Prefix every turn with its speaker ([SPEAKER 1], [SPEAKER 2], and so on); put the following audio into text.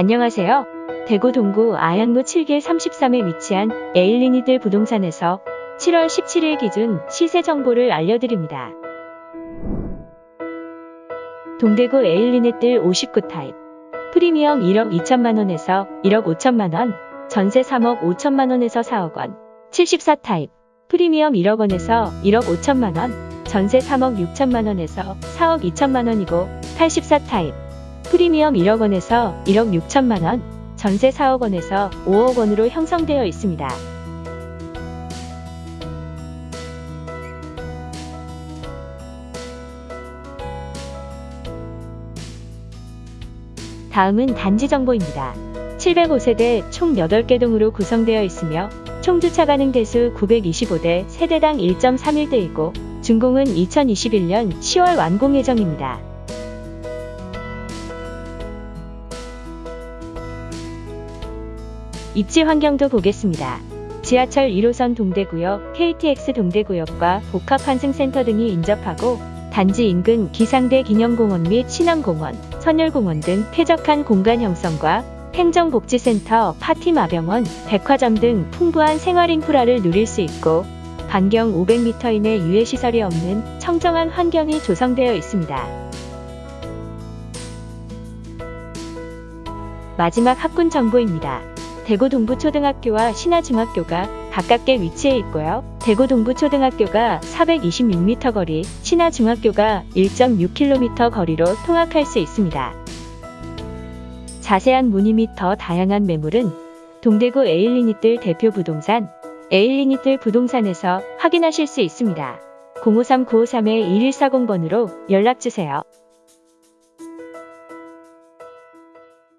[SPEAKER 1] 안녕하세요. 대구 동구 아현로 7길 33에 위치한 에일린의뜰 부동산에서 7월 17일 기준 시세 정보를 알려드립니다. 동대구 에일린의뜰 59 타입 프리미엄 1억 2천만원에서 1억 5천만원 전세 3억 5천만원에서 4억원 74 타입 프리미엄 1억원에서 1억 5천만원 전세 3억 6천만원에서 4억 2천만원이고 84 타입 프리미엄 1억 원에서 1억 6천만 원 전세 4억 원에서 5억 원으로 형성되어 있습니다. 다음은 단지 정보입니다. 705세대 총 8개 동으로 구성되어 있으며 총 주차 가능 대수 925대 세대당 1.31대이고 준공은 2021년 10월 완공 예정입니다. 입지 환경도 보겠습니다. 지하철 1호선 동대구역, KTX 동대구역과 복합환승센터 등이 인접하고 단지 인근 기상대 기념공원 및 신암공원, 선열공원 등 쾌적한 공간 형성과 행정복지센터, 파티마병원, 백화점 등 풍부한 생활 인프라를 누릴 수 있고 반경 500m 이내 유해시설이 없는 청정한 환경이 조성되어 있습니다. 마지막 학군 정보입니다. 대구 동부초등학교와 신하중학교가 가깝게 위치해 있고요. 대구 동부초등학교가 426m 거리, 신하중학교가 1.6km 거리로 통학할 수 있습니다. 자세한 문의 및 더 다양한 매물은 동대구 에일리니뜰 대표 부동산 에일리니뜰 부동산에서 확인하실 수 있습니다. 053-953-1140번으로 연락주세요.